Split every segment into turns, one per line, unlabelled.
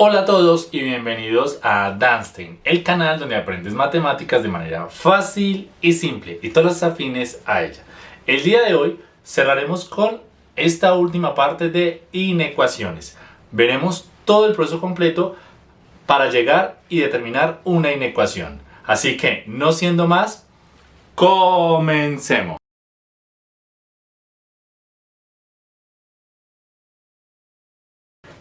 Hola a todos y bienvenidos a Danstein, el canal donde aprendes matemáticas de manera fácil y simple y todas las afines a ella. El día de hoy cerraremos con esta última parte de inecuaciones. Veremos todo el proceso completo para llegar y determinar una inecuación. Así que, no siendo más, comencemos.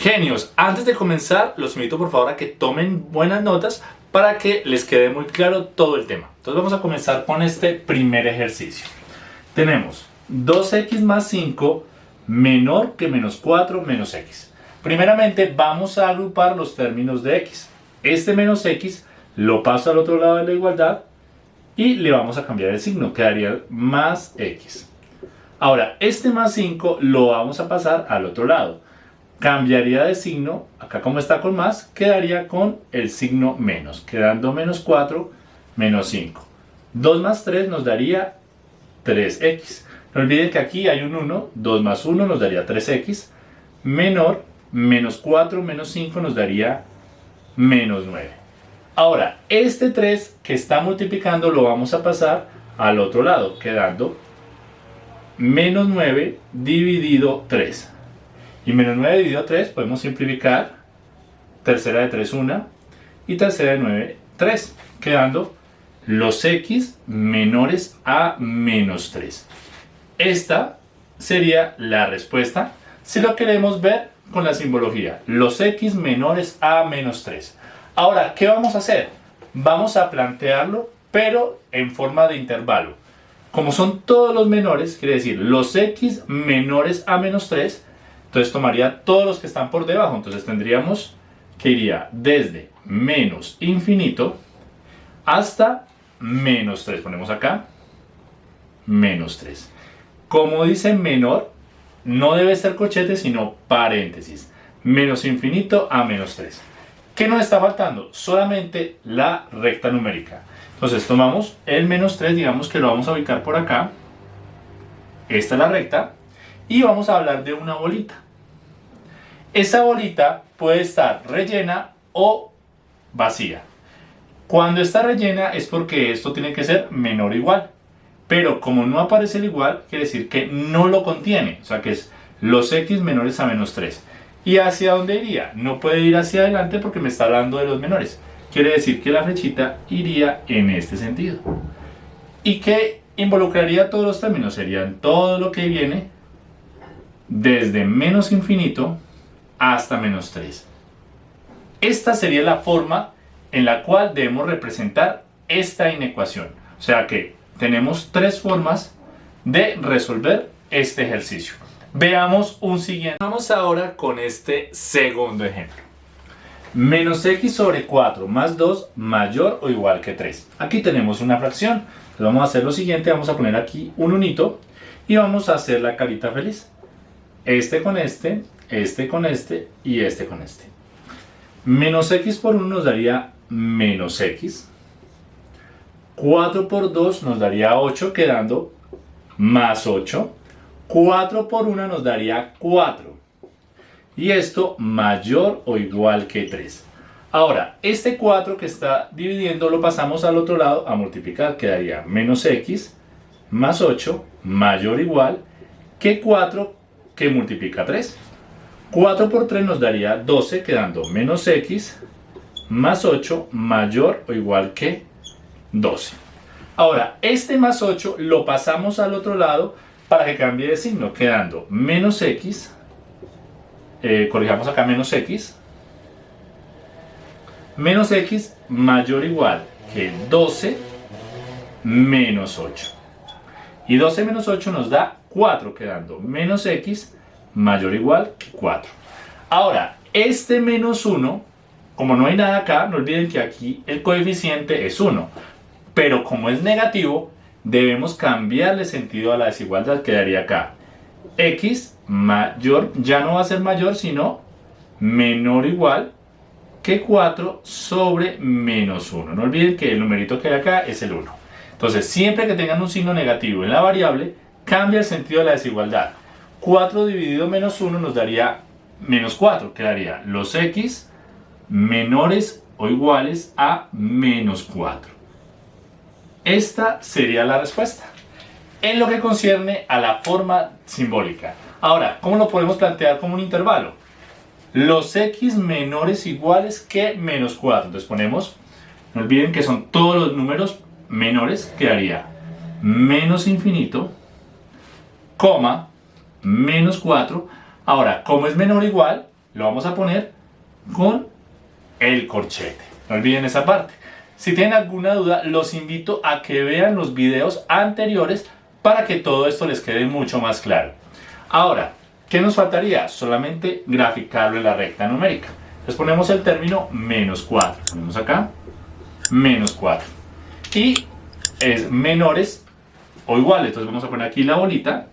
Genios, antes de comenzar los invito por favor a que tomen buenas notas para que les quede muy claro todo el tema. Entonces vamos a comenzar con este primer ejercicio. Tenemos 2x más 5 menor que menos 4 menos x. Primeramente vamos a agrupar los términos de x. Este menos x lo paso al otro lado de la igualdad y le vamos a cambiar el signo, quedaría más x. Ahora, este más 5 lo vamos a pasar al otro lado cambiaría de signo, acá como está con más, quedaría con el signo menos, quedando menos 4, menos 5. 2 más 3 nos daría 3x. No olviden que aquí hay un 1, 2 más 1 nos daría 3x, menor, menos 4 menos 5 nos daría menos 9. Ahora, este 3 que está multiplicando lo vamos a pasar al otro lado, quedando menos 9 dividido 3. Y menos 9 dividido 3 podemos simplificar. Tercera de 3, 1. Y tercera de 9, 3. Quedando los x menores a menos 3. Esta sería la respuesta si lo queremos ver con la simbología. Los x menores a menos 3. Ahora, ¿qué vamos a hacer? Vamos a plantearlo, pero en forma de intervalo. Como son todos los menores, quiere decir los x menores a menos 3, entonces tomaría todos los que están por debajo. Entonces tendríamos que iría desde menos infinito hasta menos 3. Ponemos acá menos 3. Como dice menor, no debe ser cochete, sino paréntesis. Menos infinito a menos 3. ¿Qué nos está faltando? Solamente la recta numérica. Entonces tomamos el menos 3, digamos que lo vamos a ubicar por acá. Esta es la recta y vamos a hablar de una bolita. Esa bolita puede estar rellena o vacía. Cuando está rellena es porque esto tiene que ser menor o igual. Pero como no aparece el igual, quiere decir que no lo contiene. O sea que es los x menores a menos 3. ¿Y hacia dónde iría? No puede ir hacia adelante porque me está hablando de los menores. Quiere decir que la flechita iría en este sentido. ¿Y qué involucraría todos los términos? Serían todo lo que viene desde menos infinito hasta menos 3. Esta sería la forma en la cual debemos representar esta inecuación. O sea que tenemos tres formas de resolver este ejercicio. Veamos un siguiente. Vamos ahora con este segundo ejemplo. Menos x sobre 4 más 2 mayor o igual que 3. Aquí tenemos una fracción. vamos a hacer lo siguiente, vamos a poner aquí un unito y vamos a hacer la carita feliz este con este, este con este y este con este. Menos x por 1 nos daría menos x. 4 por 2 nos daría 8, quedando más 8. 4 por 1 nos daría 4. Y esto mayor o igual que 3. Ahora, este 4 que está dividiendo lo pasamos al otro lado a multiplicar. Quedaría menos x más 8 mayor o igual que 4 que multiplica 3. 4 por 3 nos daría 12, quedando menos x más 8 mayor o igual que 12. Ahora, este más 8 lo pasamos al otro lado para que cambie de signo, quedando menos x, eh, corrijamos acá menos x, menos x mayor o igual que 12 menos 8. Y 12 menos 8 nos da 4, quedando menos x mayor o igual que 4. Ahora, este menos 1, como no hay nada acá, no olviden que aquí el coeficiente es 1. Pero como es negativo, debemos cambiarle sentido a la desigualdad. Quedaría acá x mayor, ya no va a ser mayor, sino menor o igual que 4 sobre menos 1. No olviden que el numerito que hay acá es el 1. Entonces, siempre que tengan un signo negativo en la variable, cambia el sentido de la desigualdad. 4 dividido menos 1 nos daría menos 4, quedaría los x menores o iguales a menos 4. Esta sería la respuesta. En lo que concierne a la forma simbólica. Ahora, ¿cómo lo podemos plantear como un intervalo? Los x menores iguales que menos 4. Entonces ponemos, no olviden que son todos los números menores, quedaría menos infinito, coma, menos 4. Ahora, como es menor o igual, lo vamos a poner con el corchete. No olviden esa parte. Si tienen alguna duda, los invito a que vean los videos anteriores para que todo esto les quede mucho más claro. Ahora, ¿qué nos faltaría? Solamente graficarlo en la recta numérica. Entonces ponemos el término menos 4. Ponemos acá, menos 4. Y es menores o iguales. Entonces vamos a poner aquí la bolita.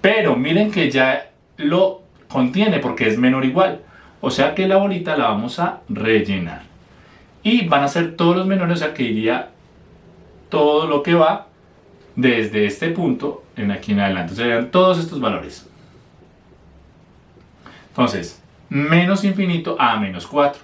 Pero miren que ya lo contiene porque es menor o igual. O sea que la bolita la vamos a rellenar. Y van a ser todos los menores, o sea que iría todo lo que va desde este punto en aquí en adelante. Serían todos estos valores. Entonces, menos infinito a menos 4.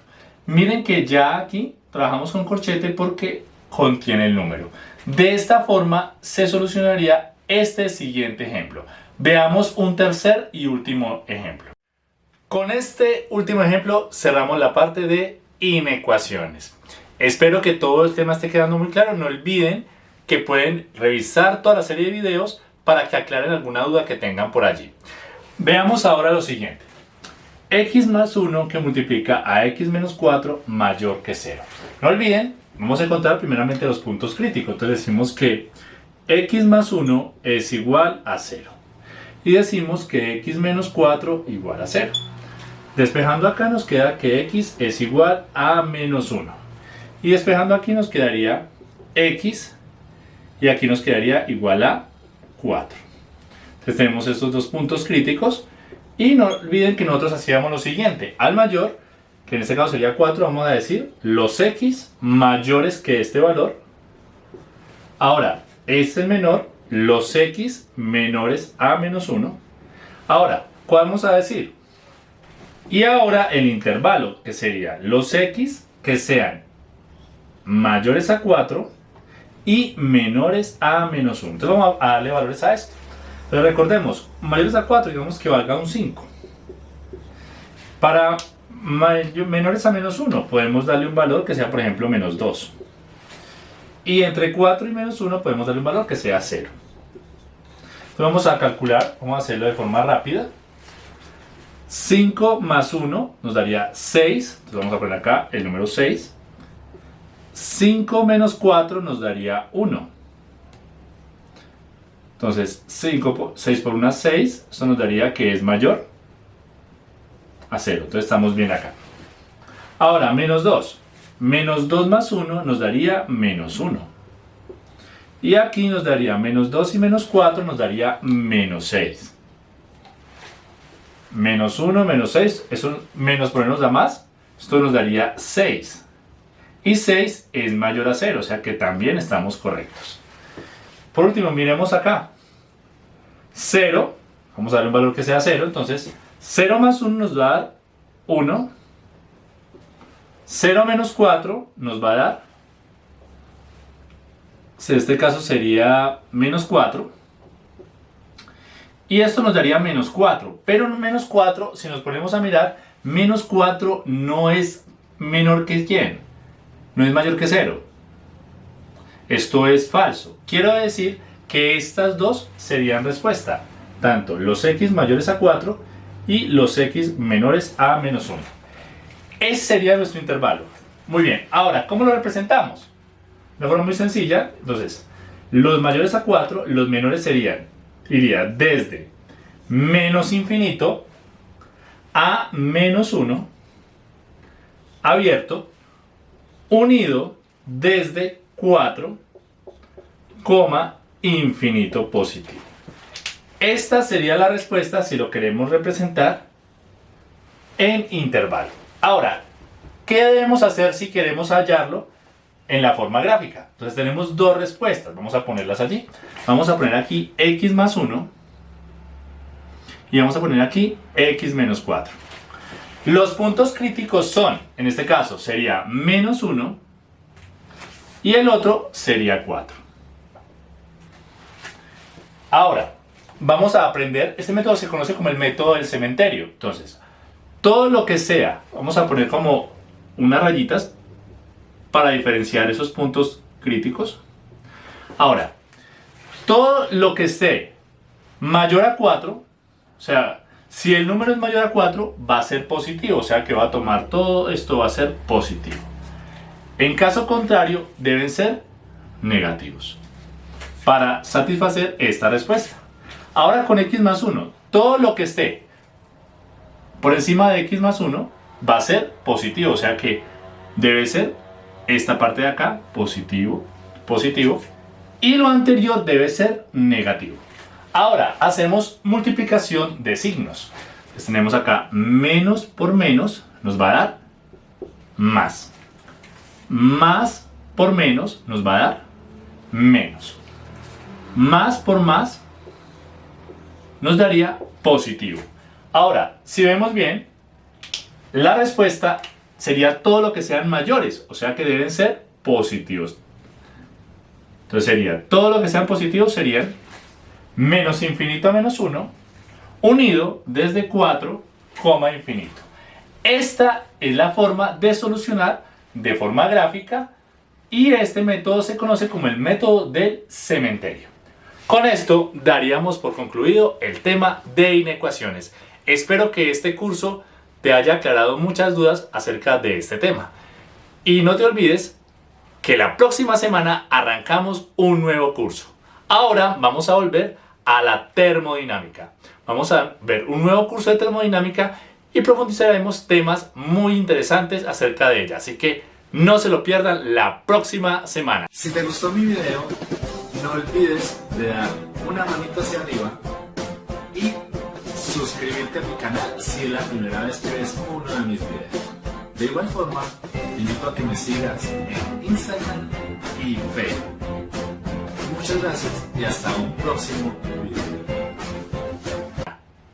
Miren que ya aquí trabajamos con corchete porque contiene el número. De esta forma se solucionaría este siguiente ejemplo. Veamos un tercer y último ejemplo. Con este último ejemplo cerramos la parte de inecuaciones. Espero que todo el tema esté quedando muy claro. No olviden que pueden revisar toda la serie de videos para que aclaren alguna duda que tengan por allí. Veamos ahora lo siguiente. x más 1 que multiplica a x menos 4 mayor que 0. No olviden, vamos a encontrar primeramente los puntos críticos. Entonces decimos que x más 1 es igual a 0. Y decimos que x menos 4 igual a 0. Despejando acá nos queda que x es igual a menos 1. Y despejando aquí nos quedaría x y aquí nos quedaría igual a 4. Entonces tenemos estos dos puntos críticos y no olviden que nosotros hacíamos lo siguiente. Al mayor, que en este caso sería 4, vamos a decir los x mayores que este valor. Ahora, este es menor, los x menores a menos 1. Ahora, ¿cuál vamos a decir? Y ahora el intervalo, que sería los x que sean mayores a 4 y menores a menos 1. Entonces vamos a darle valores a esto. Pero recordemos, mayores a 4, digamos que valga un 5. Para menores a menos 1 podemos darle un valor que sea, por ejemplo, menos 2. Y entre 4 y menos 1 podemos darle un valor que sea 0. Entonces vamos a calcular, vamos a hacerlo de forma rápida. 5 más 1 nos daría 6. Entonces vamos a poner acá el número 6. 5 menos 4 nos daría 1. Entonces 5 6 por 1 6. Esto nos daría que es mayor a 0. Entonces estamos bien acá. Ahora, menos 2. Menos 2 más 1 nos daría menos 1. Y aquí nos daría menos 2 y menos 4 nos daría menos 6 menos 1, menos 6, eso menos por menos da más, esto nos daría 6. Y 6 es mayor a 0, o sea que también estamos correctos. Por último, miremos acá. 0, vamos a darle un valor que sea 0, entonces 0 más 1 nos va a dar 1. 0 menos 4 nos va a dar, este caso sería menos 4. Y esto nos daría menos 4. Pero menos 4, si nos ponemos a mirar, menos 4 no es menor que quién. No es mayor que 0. Esto es falso. Quiero decir que estas dos serían respuesta. Tanto los x mayores a 4 y los x menores a menos 1. Ese sería nuestro intervalo. Muy bien, ahora, ¿cómo lo representamos? De forma muy sencilla, entonces, los mayores a 4, los menores serían iría desde menos infinito a menos 1 abierto unido desde 4 coma infinito positivo. Esta sería la respuesta si lo queremos representar en intervalo. Ahora, ¿qué debemos hacer si queremos hallarlo en la forma gráfica. Entonces tenemos dos respuestas, vamos a ponerlas allí. Vamos a poner aquí x más 1 y vamos a poner aquí x menos 4. Los puntos críticos son, en este caso sería menos 1 y el otro sería 4. Ahora, vamos a aprender, este método se conoce como el método del cementerio. Entonces, todo lo que sea, vamos a poner como unas rayitas para diferenciar esos puntos críticos. Ahora, todo lo que esté mayor a 4, o sea, si el número es mayor a 4, va a ser positivo, o sea que va a tomar todo esto, va a ser positivo. En caso contrario, deben ser negativos para satisfacer esta respuesta. Ahora con x más 1, todo lo que esté por encima de x más 1 va a ser positivo, o sea que debe ser esta parte de acá positivo, positivo, y lo anterior debe ser negativo. Ahora hacemos multiplicación de signos. tenemos acá menos por menos nos va a dar más. Más por menos nos va a dar menos. Más por más nos daría positivo. Ahora, si vemos bien, la respuesta sería todo lo que sean mayores, o sea que deben ser positivos. Entonces sería, todo lo que sean positivos serían menos infinito a menos 1, unido desde 4, infinito. Esta es la forma de solucionar de forma gráfica y este método se conoce como el método del cementerio. Con esto daríamos por concluido el tema de inecuaciones. Espero que este curso te haya aclarado muchas dudas acerca de este tema. Y no te olvides que la próxima semana arrancamos un nuevo curso. Ahora vamos a volver a la termodinámica. Vamos a ver un nuevo curso de termodinámica y profundizaremos temas muy interesantes acerca de ella. Así que no se lo pierdan la próxima semana.
Si te gustó mi video, no olvides de dar una manita hacia arriba y suscribirte a mi canal si es la primera vez que ves uno de mis videos. De igual forma, te invito a que me sigas en Instagram y Facebook. Muchas gracias y hasta un próximo video.